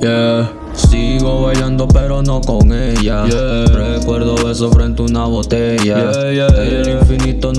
Yeah. Sigo bailando pero no con ella Yeah. Recuerdo besos frente a una botella Yeah, yeah,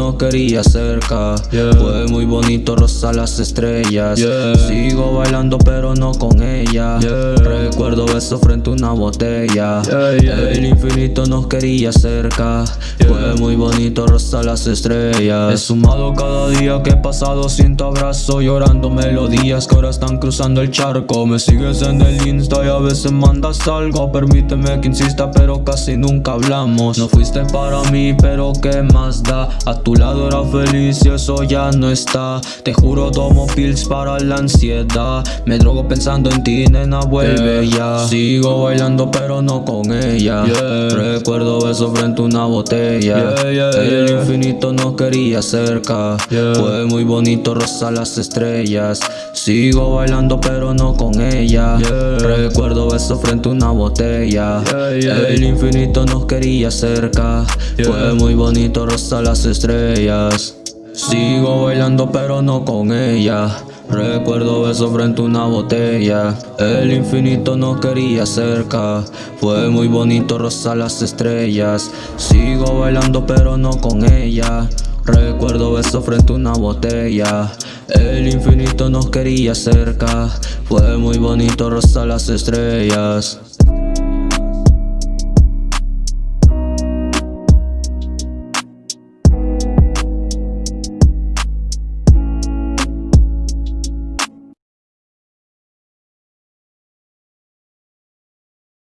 Nos quería cerca. Yeah. Fue muy bonito rozar las estrellas. Yeah. Sigo bailando pero no con ella. Yeah. Recuerdo besos frente a una botella. El infinito nos quería cerca. Fue muy bonito rozar las estrellas. He sumado cada día que he pasado sin tu abrazo Llorando melodías que ahora están cruzando el charco. Me sigues en el insta y a veces mandas algo. Permíteme que insista pero casi nunca hablamos. No fuiste para mí pero qué más da A tu lado era feliz y eso ya no está. Te juro tomo pills para la ansiedad. Me drogo pensando en ti nena vuelve ya. Sigo bailando pero no con ella. Yeah. Recuerdo besos frente a una botella. Yeah, El infinito nos quería cerca. Fue muy bonito rozar las estrellas Sigo bailando pero no con ella. Yeah. Recuerdo besos frente a una botella. Yeah, yeah. El infinito nos quería cerca. Fue muy bonito rozar las estrellas. Sigo bailando pero no con ella. Recuerdo besos frente a una botella. El infinito nos quería cerca. Fue muy bonito rozar las estrellas. Sigo bailando pero no con ella Recuerdo besos frente a una botella. El infinito nos quería cerca. Fue muy bonito rozar las estrellas